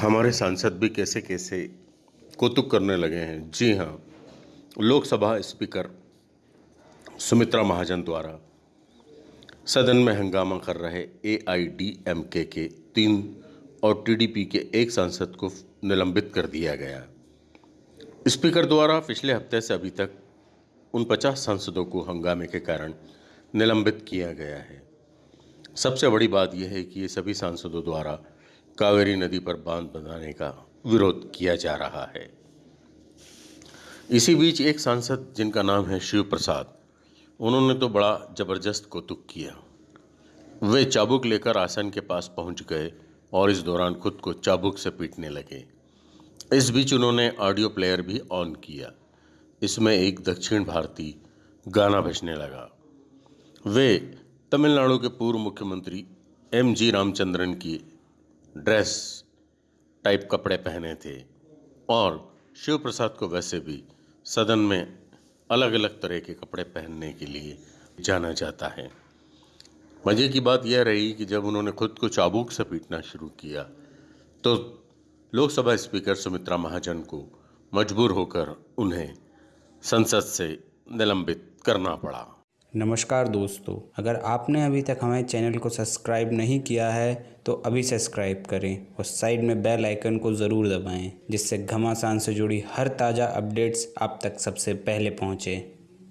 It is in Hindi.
हमारे सांसद भी कैसे कैसे कौतुक करने लगे हैं। जी हाँ लोकसभा स्पीकर सुमित्रा महाजन द्वारा सदन में हंगामा कर रहे ए आई डी एम के के तीन और टीडीपी के एक सांसद को निलंबित कर दिया गया। स्पीकर द्वारा पिछले हफ़्ते से अभी तक उन पचास सांसदों को हंगामे के कारण निलंबित किया गया है। सबसे बड़ी बात यह है कि ये सभी सांसदों द्वारा कावेरी नदी पर बाँध बनाने का विरोध किया जा रहा है। इसी बीच एक सांसद जिनका नाम है शिव प्रसाद, उन्होंने तो बड़ा ज़बरदस्त कौतुक किया। वे चाबुक लेकर आसन के पास पहुँच गए और इस दौरान खुद को चाबुक से पीटने लगे। इस बीच उन्होंने ऑडियो प्लेयर भी ऑन किया। इसमें एक दक्षिण भारतीय गाना बजने लगा। वे तमिलनाडु के पूर्व मुख्यमंत्री एम जी रामचंद्रन की ड्रेस टाइप कपड़े पहने थे और शिव प्रसाद को वैसे भी सदन में अलग अलग तरह के कपड़े पहनने के लिए जाना जाता है। मज़े की बात यह रही कि जब उन्होंने खुद को चाबुक से पीटना शुरू किया तो लोकसभा स्पीकर सुमित्रा महाजन को मजबूर होकर उन्हें संसद से निलंबित करना पड़ा। नमस्कार दोस्तों, अगर आपने अभी तक हमारे चैनल को सब्सक्राइब नहीं किया है तो अभी सब्सक्राइब करें और साइड में बेल आइकन को ज़रूर दबाएँ, जिससे घमासान से जुड़ी हर ताज़ा अपडेट्स आप तक सबसे पहले पहुँचें।